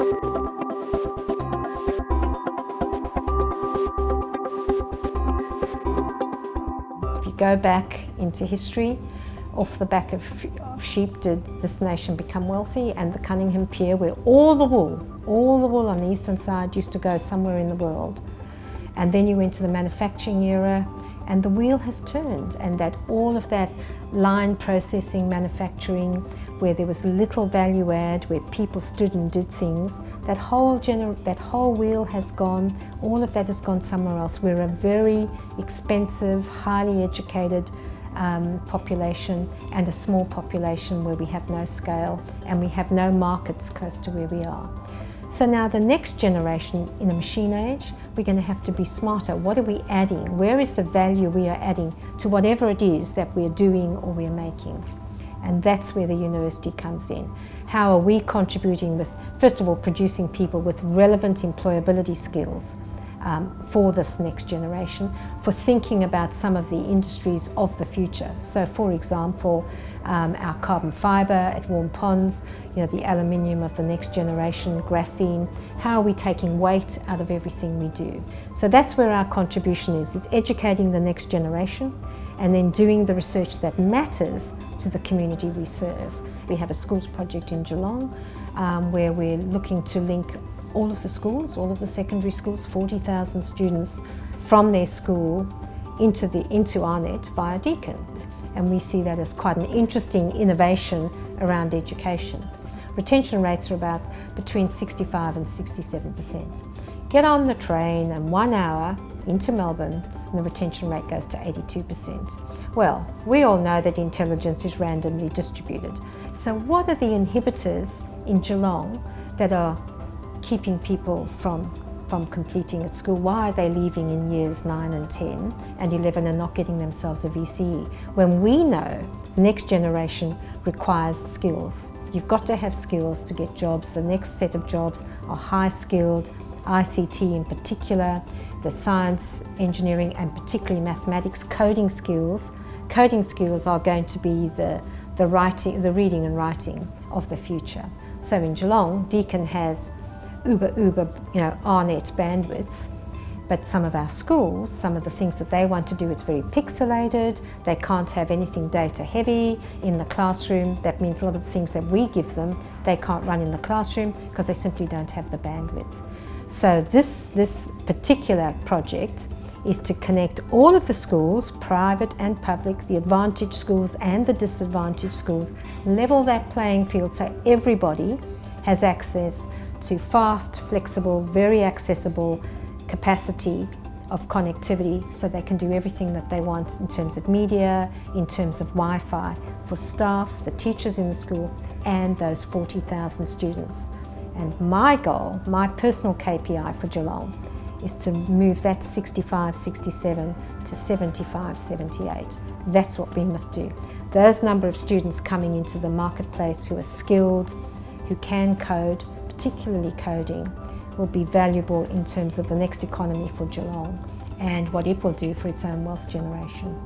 If you go back into history, off the back of, sheep did this nation become wealthy and the Cunningham Pier where all the wool, all the wool on the eastern side used to go somewhere in the world. And then you went to the manufacturing era and the wheel has turned and that all of that line processing, manufacturing, where there was little value add, where people stood and did things, that whole, that whole wheel has gone, all of that has gone somewhere else. We're a very expensive, highly educated um, population and a small population where we have no scale and we have no markets close to where we are. So now the next generation in the machine age, we're going to have to be smarter. What are we adding? Where is the value we are adding to whatever it is that we're doing or we're making? And that's where the university comes in. How are we contributing with, first of all, producing people with relevant employability skills um, for this next generation, for thinking about some of the industries of the future. So for example, um, our carbon fibre at Waurn Ponds, you know, the aluminium of the next generation, graphene, how are we taking weight out of everything we do? So that's where our contribution is, is educating the next generation and then doing the research that matters to the community we serve. We have a schools project in Geelong um, where we're looking to link all of the schools, all of the secondary schools, 40,000 students from their school into, the, into AARNet via Deakin. And we see that as quite an interesting innovation around education. Retention rates are about between 65 and 67%. Get on the train and one hour into Melbourne and the retention rate goes to 82%. Well, we all know that intelligence is randomly distributed. So what are the inhibitors in Geelong that are keeping people from from completing at school? Why are they leaving in years 9 and 10 and 11 and not getting themselves a VCE? When we know the next generation requires skills. You've got to have skills to get jobs. The next set of jobs are high skilled, ICT in particular, the science, engineering and particularly mathematics, coding skills. Coding skills are going to be the, the, writing, the reading and writing of the future. So in Geelong, Deakin has uber, uber, you know, AARNet bandwidth. But some of our schools, some of the things that they want to do, it's very pixelated. They can't have anything data heavy in the classroom. That means a lot of the things that we give them, they can't run in the classroom because they simply don't have the bandwidth. So this, this particular project is to connect all of the schools, private and public, the advantaged schools and the disadvantaged schools, level that playing field so everybody has access to fast, flexible, very accessible capacity of connectivity so they can do everything that they want in terms of media, in terms of Wi-Fi for staff, the teachers in the school and those 40,000 students. And my goal, my personal KPI for Geelong is to move that 65, 67 to 75, 78. That's what we must do. Those number of students coming into the marketplace who are skilled, who can code, particularly coding, will be valuable in terms of the next economy for Geelong and what it will do for its own wealth generation.